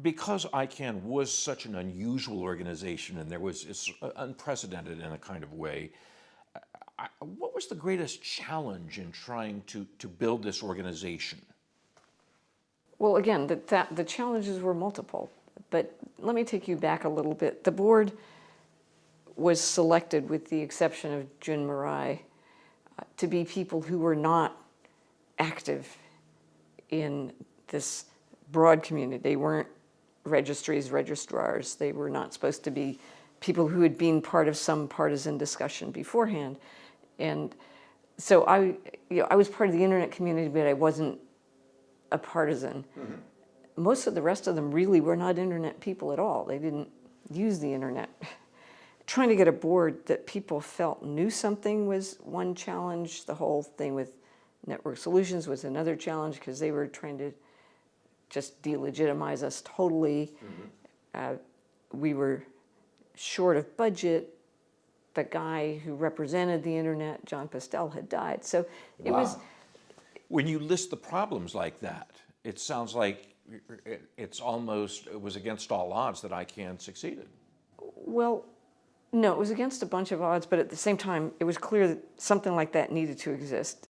Because ICANN was such an unusual organization and there was, it's unprecedented in a kind of way, I, what was the greatest challenge in trying to, to build this organization? Well, again, the, that, the challenges were multiple, but let me take you back a little bit. The board was selected, with the exception of Jun Murai, uh, to be people who were not active in this broad community. They weren't registries, registrars. They were not supposed to be people who had been part of some partisan discussion beforehand. And so I, you know, I was part of the internet community, but I wasn't a partisan. Mm -hmm. Most of the rest of them really were not internet people at all. They didn't use the internet. Trying to get a board that people felt knew something was one challenge. The whole thing with network solutions was another challenge because they were trying to just delegitimize us totally. Mm -hmm. uh, we were short of budget. The guy who represented the internet, Jon Postel, had died. So it wow. was. When you list the problems like that, it sounds like it's almost, it was against all odds that ICANN succeeded. Well, no, it was against a bunch of odds, but at the same time, it was clear that something like that needed to exist.